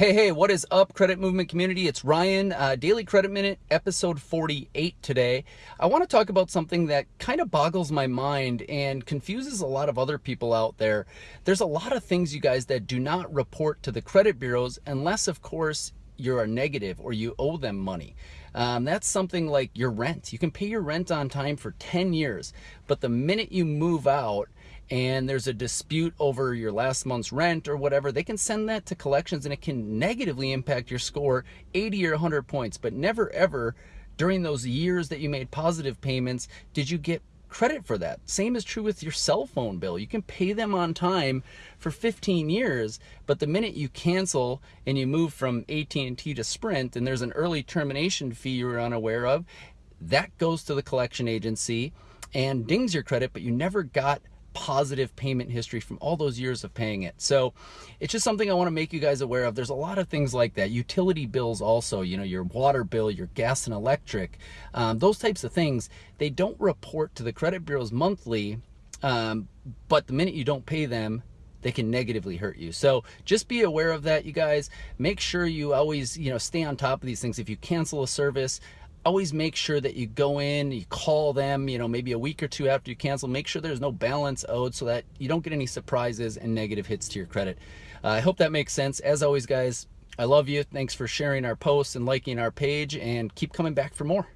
Hey, hey, what is up, Credit Movement community? It's Ryan, uh, Daily Credit Minute, episode 48 today. I want to talk about something that kind of boggles my mind and confuses a lot of other people out there. There's a lot of things, you guys, that do not report to the credit bureaus unless, of course, you're a negative or you owe them money. Um, that's something like your rent. You can pay your rent on time for 10 years, but the minute you move out, and there's a dispute over your last month's rent or whatever, they can send that to collections and it can negatively impact your score 80 or 100 points. But never ever during those years that you made positive payments did you get credit for that. Same is true with your cell phone bill. You can pay them on time for 15 years, but the minute you cancel and you move from AT&T to Sprint and there's an early termination fee you're unaware of, that goes to the collection agency and dings your credit, but you never got positive payment history from all those years of paying it. So it's just something I want to make you guys aware of. There's a lot of things like that. Utility bills also, you know, your water bill, your gas and electric, um, those types of things, they don't report to the credit bureaus monthly, um, but the minute you don't pay them, they can negatively hurt you. So just be aware of that, you guys. Make sure you always, you know, stay on top of these things. If you cancel a service, always make sure that you go in, you call them, you know, maybe a week or two after you cancel, make sure there's no balance owed so that you don't get any surprises and negative hits to your credit. Uh, I hope that makes sense. As always, guys, I love you. Thanks for sharing our posts and liking our page and keep coming back for more.